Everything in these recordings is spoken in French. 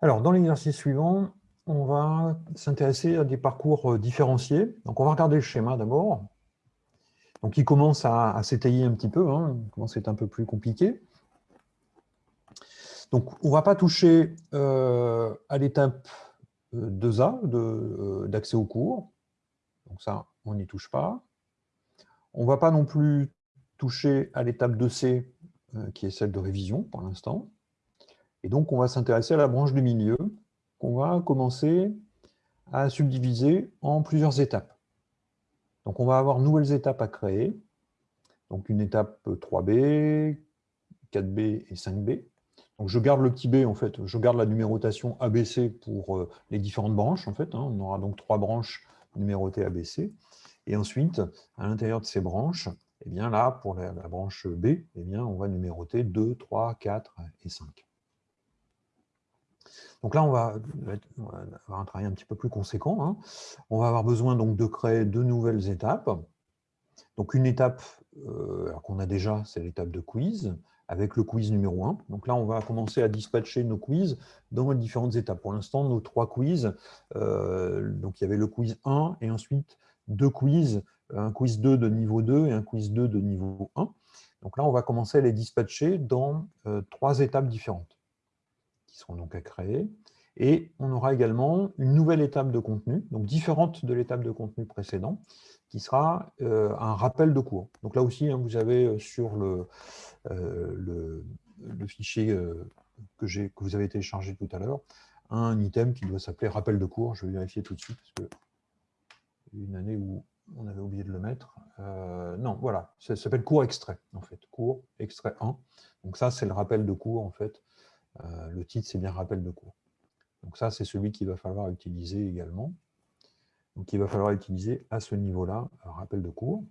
Alors, dans l'exercice suivant, on va s'intéresser à des parcours euh, différenciés. On va regarder le schéma d'abord. Donc, il commence à, s'étayer un petit peu, hein. commence à être un peu plus compliqué. On ne va pas toucher euh, à l'étape 2A euh, d'accès au cours. Donc ça, on n'y touche pas. On ne va pas non plus toucher à l'étape 2C, qui est celle de révision pour l'instant. Et donc, on va s'intéresser à la branche du milieu, qu'on va commencer à subdiviser en plusieurs étapes. Donc, on va avoir nouvelles étapes à créer. Donc, une étape 3B, 4B et 5B. Donc, je garde le petit b, en fait, je garde la numérotation ABC pour euh, les différentes branches, en fait. Hein. On aura donc trois branches numérotées ABC. Et ensuite, à l'intérieur de ces branches, eh bien là, pour la, branche B, eh bien, on va numéroter 2, 3, 4 et 5. Donc là, on va, avoir un travail un petit peu plus conséquent. Hein. On va avoir besoin donc de créer deux nouvelles étapes. Donc une étape euh, qu'on a déjà, c'est l'étape de quiz, avec le quiz numéro 1. Donc là, on va commencer à dispatcher nos quiz dans les différentes étapes. Pour l'instant, nos trois quiz, euh, donc il y avait le quiz 1 et ensuite deux quiz, un quiz 2 de niveau 2 et un quiz 2 de niveau 1. Donc là, on va commencer à les dispatcher dans euh, trois étapes différentes seront donc à créer. Et on aura également une nouvelle étape de contenu, donc différente de l'étape de contenu précédent, qui sera euh, un rappel de cours. Donc là aussi, hein, vous avez euh, sur le, euh, le, fichier que, que vous avez téléchargé tout à l'heure, un item qui doit s'appeler rappel de cours. Je vais vérifier tout de suite, parce que une année où on avait oublié de le mettre. non, voilà, ça s'appelle cours extrait, en fait, cours extrait 1. Donc ça, c'est le rappel de cours, en fait, le titre, c'est bien rappel de cours. Donc ça, c'est celui qu'il va falloir utiliser également. Donc il va falloir utiliser à ce niveau-là, rappel de cours.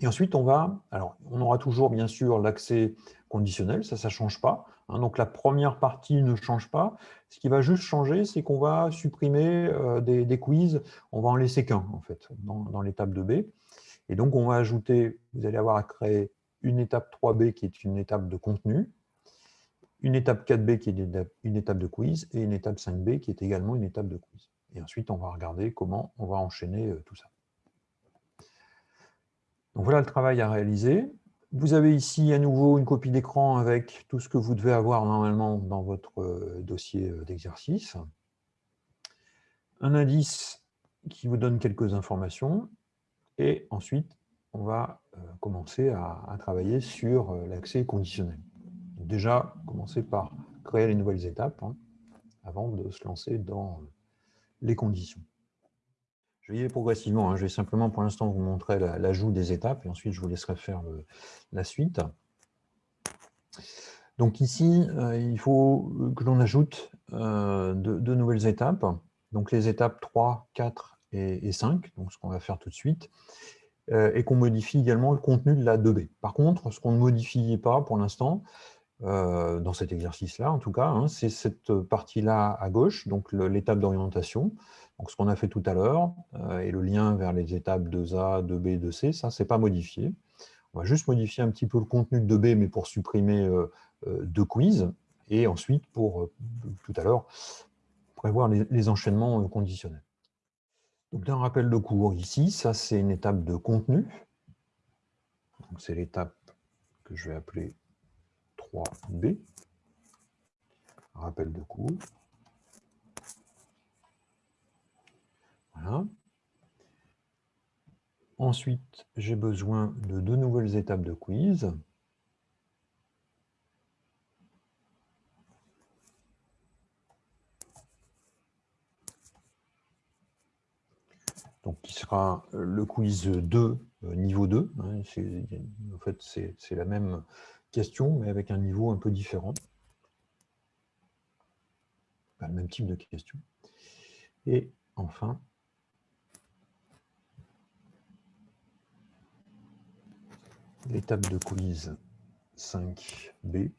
Et ensuite, on va, alors on aura toujours bien sûr l'accès conditionnel, ça, ça ne change pas. Hein. donc la première partie ne change pas. Ce qui va juste changer, c'est qu'on va supprimer euh, des, quiz, on va en laisser qu'un en fait, dans, dans l'étape 2B. Et donc on va ajouter, vous allez avoir à créer une étape 3B qui est une étape de contenu, une étape 4B qui est une étape de quiz et une étape 5B qui est également une étape de quiz. Et ensuite, on va regarder comment on va enchaîner euh, tout ça. Donc voilà le travail à réaliser. Vous avez ici à nouveau une copie d'écran avec tout ce que vous devez avoir normalement dans votre euh, dossier euh, d'exercice. Un indice qui vous donne quelques informations. Et ensuite, on va commencer à travailler sur l'accès conditionnel déjà commencer par créer les nouvelles étapes hein, avant de se lancer dans les conditions. Je vais y aller progressivement, hein. je vais simplement pour l'instant vous montrer l'ajout des étapes et ensuite je vous laisserai faire la suite. Donc ici, euh, il faut que l'on ajoute euh, deux, nouvelles étapes, donc les étapes 3, 4 et, 5, donc ce qu'on va faire tout de suite, euh, et qu'on modifie également le contenu de la 2B. Par contre, ce qu'on ne modifie pas pour l'instant, euh, dans cet exercice-là, en tout cas, hein, c'est cette partie-là à gauche, donc l'étape d'orientation, donc ce qu'on a fait tout à l'heure, euh, et le lien vers les étapes 2A, 2B, 2C, ça, c'est pas modifié. On va juste modifier un petit peu le contenu de 2B, mais pour supprimer euh, deux quiz, et ensuite, pour tout à l'heure, prévoir les, enchaînements conditionnels. Donc, d'un rappel de cours ici, ça, c'est une étape de contenu. C'est l'étape que je vais appeler b Rappel de cours. Voilà. Ensuite, j'ai besoin de deux nouvelles étapes de quiz. Donc, qui sera le quiz 2, euh, niveau 2. Hein, en fait, c'est la même question, mais avec un niveau un peu différent. Le même type de question. Et enfin, l'étape de quiz 5B,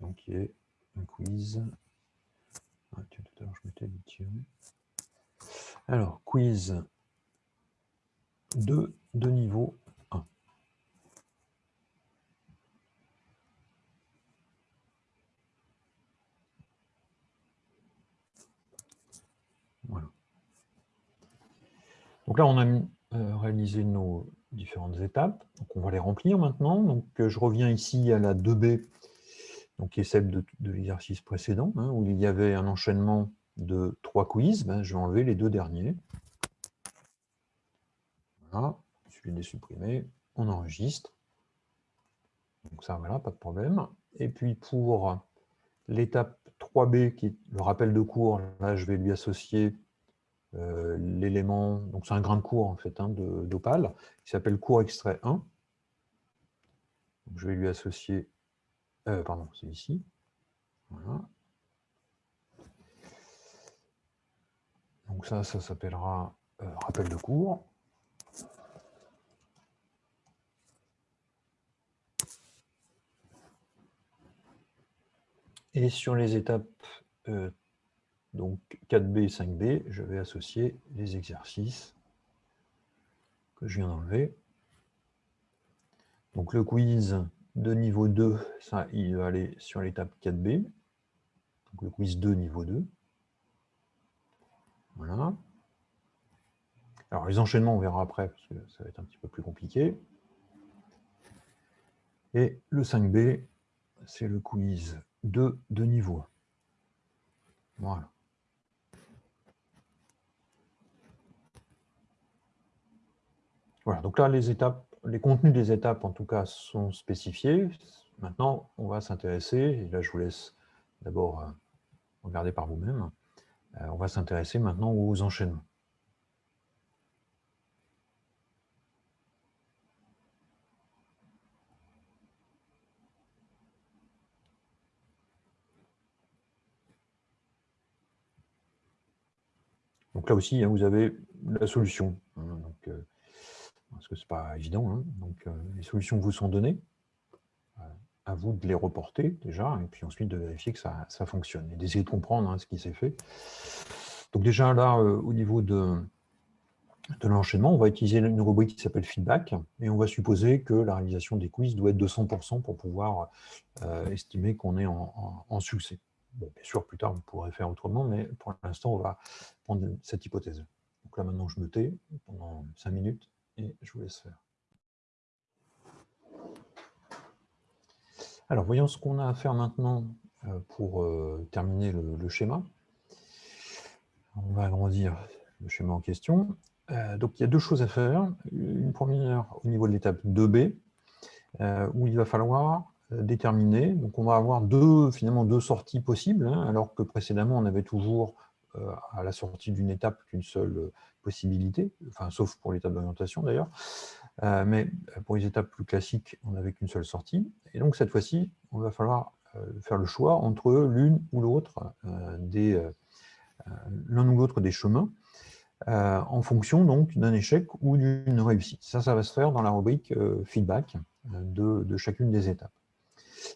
donc qui est un quiz. Ah, tout à l'heure, je m'étais Alors, quiz 2 de niveau là, on a réalisé nos différentes étapes. Donc, on va les remplir maintenant. Donc, je reviens ici à la 2B, donc, qui est celle de, l'exercice précédent, hein, où il y avait un enchaînement de trois quiz. Ben, je vais enlever les deux derniers. Voilà, vais les supprimer. On enregistre. Donc ça, voilà, pas de problème. Et puis pour l'étape 3B, qui est le rappel de cours, là, je vais lui associer euh, l'élément, donc c'est un grain de cours en fait, hein, d'Opal, qui s'appelle cours extrait 1. je vais lui associer, euh, pardon, c'est ici. Voilà. Donc ça, ça s'appellera euh, rappel de cours. Et sur les étapes donc 4B et 5B, je vais associer les exercices que je viens d'enlever. Donc le quiz de niveau 2, ça, il va aller sur l'étape 4B. Donc le quiz 2, niveau 2. Voilà. Alors les enchaînements, on verra après, parce que ça va être un petit peu plus compliqué. Et le 5B, c'est le quiz de, de niveau. Voilà. Voilà, donc là, les étapes, les contenus des étapes, en tout cas, sont spécifiés. Maintenant, on va s'intéresser, et là, je vous laisse d'abord euh, regarder par vous-même, euh, on va s'intéresser maintenant aux enchaînements. Donc là aussi, hein, vous avez la solution. Hein, euh, parce que ce n'est pas évident. Hein. donc euh, les solutions vous sont données. Euh, à vous de les reporter déjà, et puis ensuite de vérifier que ça, fonctionne, et d'essayer de comprendre ce qui s'est fait. Donc déjà là, au niveau de, de l'enchaînement, on va utiliser une rubrique qui s'appelle feedback, et on va supposer que la réalisation des quiz doit être de 100% pour pouvoir estimer qu'on est en succès bien sûr, plus tard, vous pourrez faire autrement, mais pour l'instant, on va prendre cette hypothèse. Donc là, maintenant, je me tais pendant 5 minutes et je vous laisse faire. Alors, voyons ce qu'on a à faire maintenant euh, pour euh, terminer le, schéma. On va agrandir le schéma en question. Euh, donc, il y a deux choses à faire. Une première au niveau de l'étape 2B, où il va falloir déterminé. Donc on va avoir deux, finalement deux sorties possibles, hein, alors que précédemment on avait toujours à la sortie d'une étape qu'une seule euh, possibilité, enfin sauf pour l'étape d'orientation d'ailleurs, mais pour les étapes plus classiques, on n'avait qu'une seule sortie. Et donc cette fois-ci, on va falloir faire le choix entre l'une ou l'autre des l'un ou l'autre des chemins, en fonction donc d'un échec ou d'une réussite. Ça, ça va se faire dans la rubrique feedback de chacune des étapes.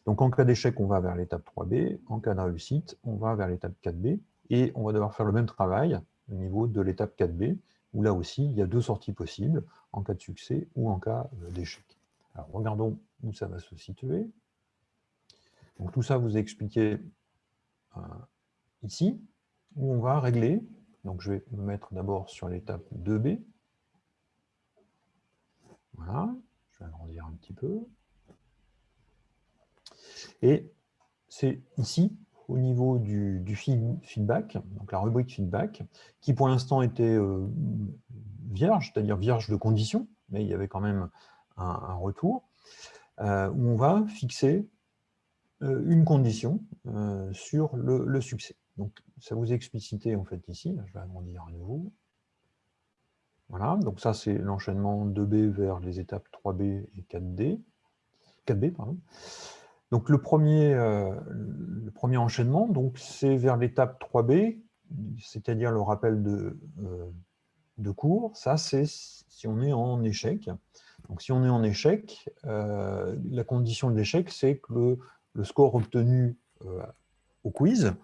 Donc en cas d'échec, on va vers l'étape 3B, en cas de réussite, on va vers l'étape 4B, et on va devoir faire le même travail au niveau de l'étape 4B, où là aussi, il y a deux sorties possibles, en cas de succès ou en cas euh, d'échec. Alors regardons où ça va se situer. Donc tout ça vous est expliqué euh, ici, où on va régler. Donc je vais me mettre d'abord sur l'étape 2B. Voilà, je vais agrandir un petit peu. Et c'est ici, au niveau du, feedback, donc la rubrique feedback, qui pour l'instant était euh, vierge, c'est-à-dire vierge de conditions, mais il y avait quand même un, retour, euh, où on va fixer euh, une condition sur le, succès. Donc ça vous est explicité en fait ici, je vais agrandir à nouveau. Voilà, donc ça c'est l'enchaînement 2B vers les étapes 3B et 4D, 4B. Pardon. Donc le premier, euh, le premier enchaînement, c'est vers l'étape 3B, c'est-à-dire le rappel de, euh, de cours. Ça, c'est si on est en échec. Donc si on est en échec, euh, la condition de l'échec, c'est que le, score obtenu au quiz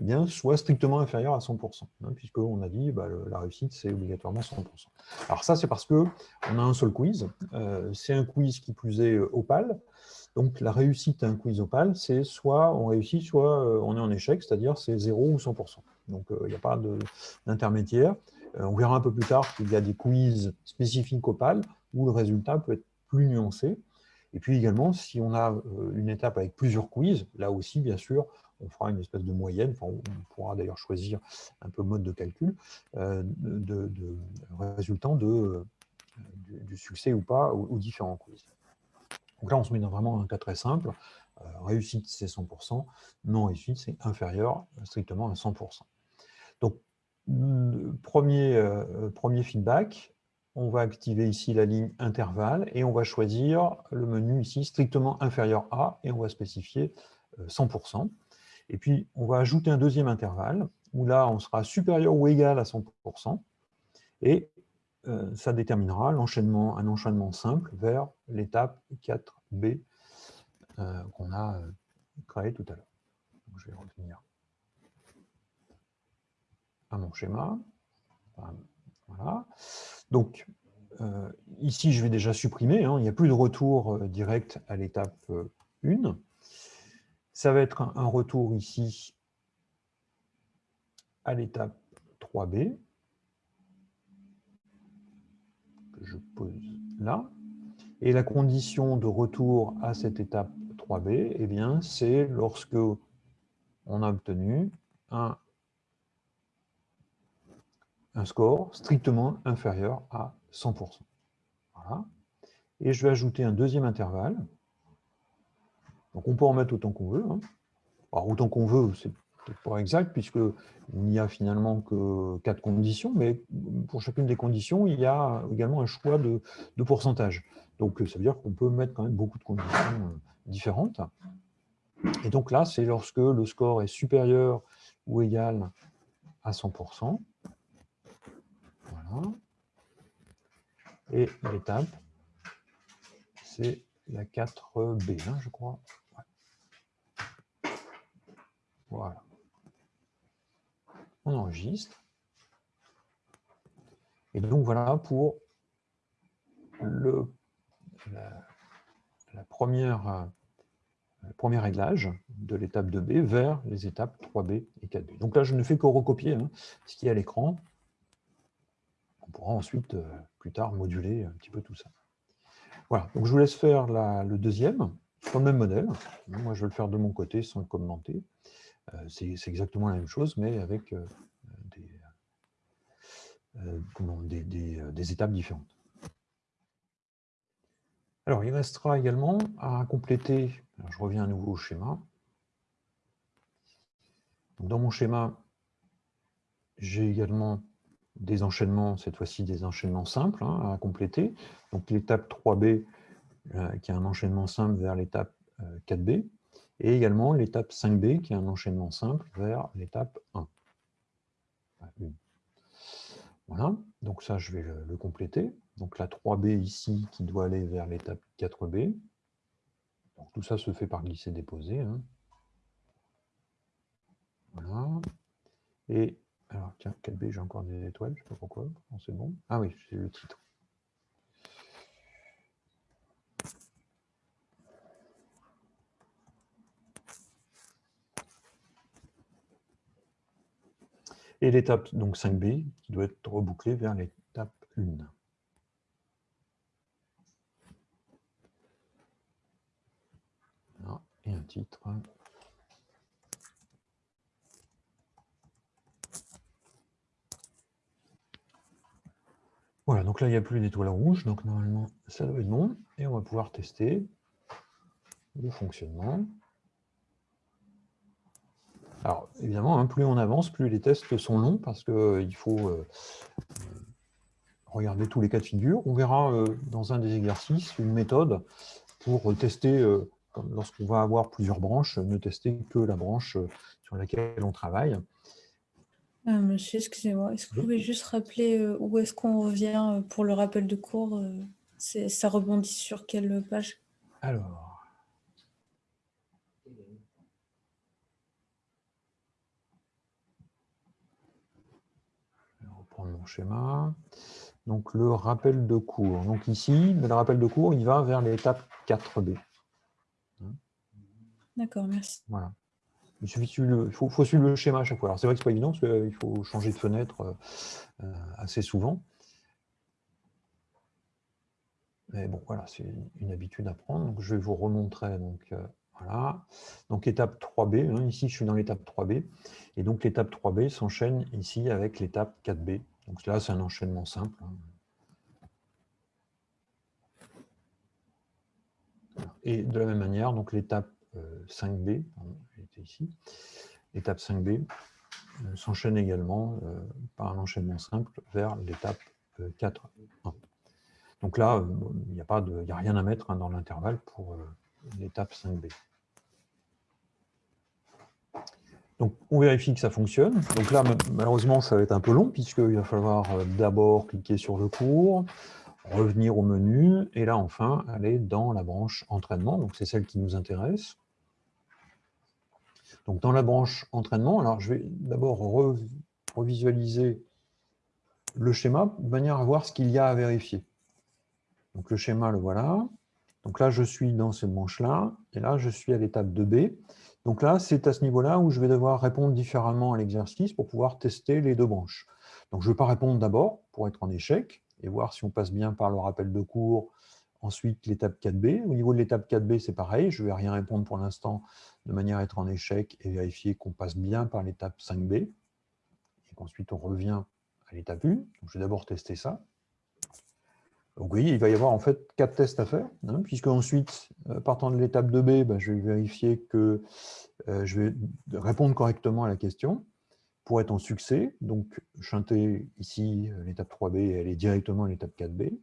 eh bien, soit strictement inférieur à 100%, hein, puisqu'on a dit bah, la réussite, c'est obligatoirement 100%. Alors ça, c'est parce qu'on a un seul quiz. c'est un quiz qui plus est opal, donc la réussite à un quiz opal, c'est soit on réussit, soit euh, on est en échec, c'est-à-dire c'est 0 ou 100%. Donc euh, il n'y a pas d'intermédiaire. on verra un peu plus tard qu'il y a des quiz spécifiques au PAL où le résultat peut être plus nuancé. Et puis également, si on a une étape avec plusieurs quiz, là aussi, bien sûr, on fera une espèce de moyenne, on pourra d'ailleurs choisir un peu mode de calcul, de, de, résultant de, du, succès ou pas aux, différents quiz. Donc là, on se met dans vraiment un cas très simple. réussite, c'est 100%. Non réussite, c'est inférieur strictement à 100%. Donc, premier, premier feedback, on va activer ici la ligne intervalle et on va choisir le menu ici strictement inférieur à et on va spécifier 100%. Et puis, on va ajouter un deuxième intervalle où là, on sera supérieur ou égal à 100% et euh, ça déterminera un enchaînement simple vers l'étape 4B euh, qu'on a euh, créé tout à l'heure. Je vais revenir à mon schéma. Voilà. Donc, ici, je vais déjà supprimer. Hein. il n'y a plus de retour direct à l'étape 1. Ça va être un retour ici à l'étape 3B. Je pose là. Et la condition de retour à cette étape 3B, eh c'est lorsque on a obtenu un, score strictement inférieur à 100%. Voilà. Et je vais ajouter un deuxième intervalle. Donc on peut en mettre autant qu'on veut. Hein. Autant qu'on veut, c'est pas exact, puisqu'il n'y a finalement que quatre conditions, mais pour chacune des conditions, il y a également un choix de, pourcentage. Donc, ça veut dire qu'on peut mettre quand même beaucoup de conditions euh, différentes. Et donc là, c'est lorsque le score est supérieur ou égal à 100%. Voilà. Et l'étape, c'est la 4B, hein, je crois. Voilà enregistre. Et donc voilà pour le, la, le premier réglage de l'étape 2B vers les étapes 3B et 4B. Donc là, je ne fais que recopier hein, ce qui est à l'écran. On pourra ensuite, euh, plus tard, moduler un petit peu tout ça. Voilà, donc je vous laisse faire le deuxième, sur le même modèle. Moi, je vais le faire de mon côté sans le commenter. Euh, c'est exactement la même chose, mais avec euh, euh, des, étapes différentes. Alors, il restera également à compléter, je reviens à nouveau au schéma. dans mon schéma, j'ai également des enchaînements, cette fois-ci des enchaînements simples hein, à compléter. Donc l'étape 3B, qui est un enchaînement simple vers l'étape 4B et également l'étape 5B, qui est un enchaînement simple vers l'étape 1. Voilà, donc ça, je vais le, compléter. Donc la 3B ici, qui doit aller vers l'étape 4B. Donc, tout ça se fait par glisser-déposer. Hein. Voilà. Et, alors tiens, 4B, j'ai encore des étoiles, je ne sais pas pourquoi. C'est bon. Ah oui, c'est le titre. Et l'étape donc 5B qui doit être rebouclée vers l'étape 1. et un titre. Voilà, donc là, il n'y a plus d'étoile rouge, donc normalement, ça doit être bon. Et on va pouvoir tester le fonctionnement. Alors, évidemment, hein, plus on avance, plus les tests sont longs, parce qu'il euh, faut euh, regarder tous les cas de figure. On verra euh, dans un des exercices une méthode pour tester, lorsqu'on va avoir plusieurs branches, ne tester que la branche sur laquelle on travaille. monsieur, excusez-moi, est-ce que vous pouvez juste rappeler où est-ce qu'on revient pour le rappel de cours Ça rebondit sur quelle page? Alors, mon schéma. Donc le rappel de cours. Donc ici, le rappel de cours, il va vers l'étape 4B. D'accord, merci. Voilà. Il suffit il faut, suivre le schéma à chaque fois. Alors c'est vrai que ce n'est pas évident parce qu'il faut changer de fenêtre assez souvent. Mais bon, voilà, c'est une habitude à prendre. Donc, je vais vous remontrer. Donc, voilà. Donc, étape 3B. Hein, ici, je suis dans l'étape 3B. Et donc, l'étape 3B s'enchaîne ici avec l'étape 4B. Donc, là, c'est un enchaînement simple. Hein. Et de la même manière, donc l'étape 5B, était ici, l'étape 5B euh, s'enchaîne également euh, par un enchaînement simple vers l'étape 4. Euh, donc là, il n'y a, a, rien à mettre hein, dans l'intervalle pour l'étape 5B. On vérifie que ça fonctionne. Donc là, malheureusement, ça va être un peu long, puisqu'il va falloir d'abord cliquer sur le cours, revenir au menu, et là, enfin, aller dans la branche entraînement. Donc, c'est celle qui nous intéresse. Donc, dans la branche entraînement, alors je vais d'abord revisualiser le schéma de manière à voir ce qu'il y a à vérifier. Donc, le schéma, le voilà. Donc là, je suis dans cette branche-là, et là, je suis à l'étape 2B. Donc là, c'est à ce niveau-là où je vais devoir répondre différemment à l'exercice pour pouvoir tester les deux branches. Donc, je ne vais pas répondre d'abord pour être en échec, et voir si on passe bien par le rappel de cours. Ensuite, l'étape 4B. Au niveau de l'étape 4B, c'est pareil. Je ne vais rien répondre pour l'instant de manière à être en échec et vérifier qu'on passe bien par l'étape 5B. Et qu'ensuite, on revient à l'étape 1. je vais d'abord tester ça. Donc, voyez, il va y avoir en fait quatre tests à faire, hein, puisque ensuite, euh, partant de l'étape 2B, ben, je vais vérifier que euh, je vais répondre correctement à la question pour être en succès, donc chanter ici euh, l'étape 3B, elle est directement à l'étape 4B.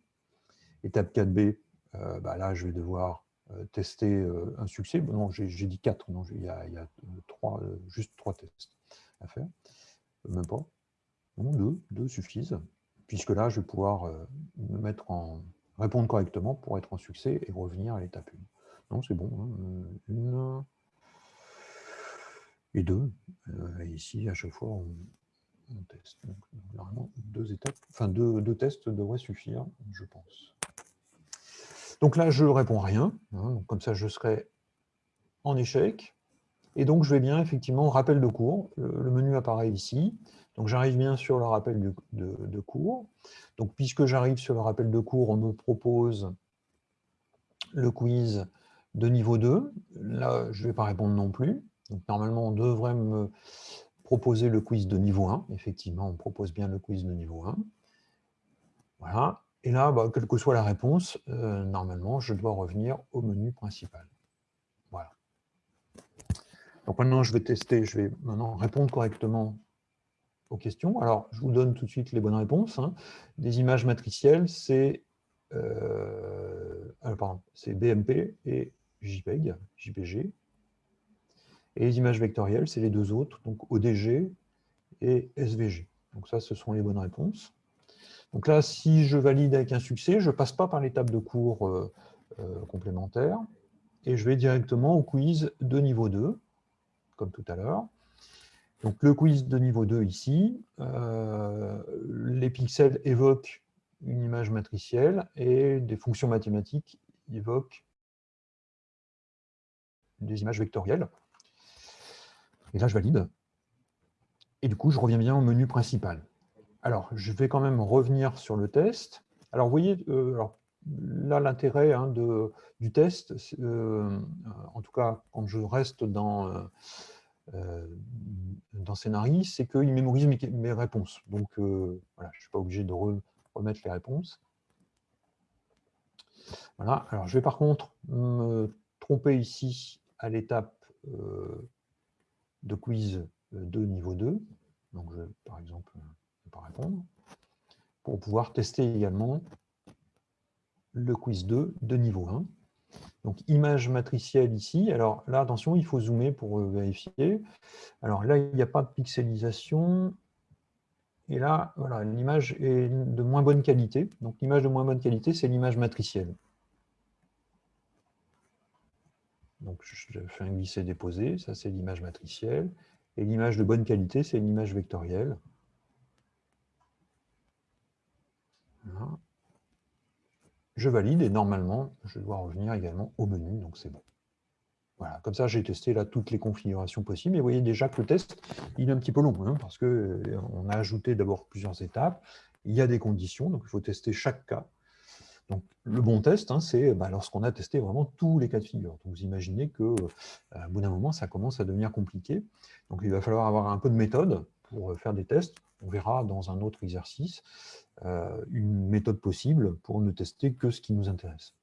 Étape 4B, euh, bah là je vais devoir tester un succès. non, j'ai dit 4, non, il y a, trois, juste 3 tests à faire. Même pas. Non, 2, 2 suffisent, puisque là je vais pouvoir me mettre en répondre correctement pour être en succès et revenir à l'étape 1. Non, c'est bon. Hein. Une, et deux. Euh, ici, à chaque fois, on, teste. Donc, normalement, deux étapes, enfin deux, tests devraient suffire, je pense. Donc là, je ne réponds rien. Hein, comme ça, je serai en échec. Et donc, je vais bien, effectivement, rappel de cours. Le, menu apparaît ici. Donc, j'arrive bien sur le rappel de, de, cours. Donc, puisque j'arrive sur le rappel de cours, on me propose le quiz de niveau 2. Là, je ne vais pas répondre non plus. Donc, normalement, on devrait me proposer le quiz de niveau 1. Effectivement, on propose bien le quiz de niveau 1. Voilà. Et là, bah, quelle que soit la réponse, euh, normalement, je dois revenir au menu principal. Donc maintenant, je vais tester, je vais maintenant répondre correctement aux questions. Alors, je vous donne tout de suite les bonnes réponses. Hein. Des images matricielles, c'est euh, BMP et JPEG, JPG. Et les images vectorielles, c'est les deux autres, donc ODG et SVG. Donc ça, ce sont les bonnes réponses. Donc là, si je valide avec un succès, je ne passe pas par l'étape de cours euh, euh, complémentaire, et je vais directement au quiz de niveau 2, comme tout à l'heure. Donc le quiz de niveau 2 ici, euh, les pixels évoquent une image matricielle et des fonctions mathématiques évoquent des images vectorielles. Et là, je valide. Et du coup, je reviens bien au menu principal. Alors, je vais quand même revenir sur le test. Alors, vous voyez, euh, là, l'intérêt hein, du test, euh, en tout cas, quand je reste dans, euh, dans Scénarii, c'est qu'il mémorise mes, réponses. Donc, voilà, je ne suis pas obligé de remettre les réponses. Voilà. Alors, je vais par contre me tromper ici à l'étape de quiz de niveau 2. Donc, je, par exemple, ne vais pas répondre. Pour pouvoir tester également le quiz 2 de niveau 1. Donc, image matricielle ici. Alors là, attention, il faut zoomer pour euh, vérifier. Alors là, il n'y a pas de pixelisation. Et là, voilà, l'image est de moins bonne qualité. Donc, l'image de moins bonne qualité, c'est l'image matricielle. Donc, je fais un glisser-déposer, ça c'est l'image matricielle. Et l'image de bonne qualité, c'est l'image vectorielle. Je valide et normalement, je dois revenir également au menu, donc c'est bon. Voilà, comme ça, j'ai testé là toutes les configurations possibles. Et vous voyez déjà que le test, il est un petit peu long, hein, parce qu'on euh, a ajouté d'abord plusieurs étapes. Il y a des conditions, donc il faut tester chaque cas. Donc, le bon test, hein, c'est bah, lorsqu'on a testé vraiment tous les cas de figure. Donc, vous imaginez qu'au euh, bout d'un moment, ça commence à devenir compliqué. Donc, il va falloir avoir un peu de méthode pour euh, faire des tests. On verra dans un autre exercice une méthode possible pour ne tester que ce qui nous intéresse.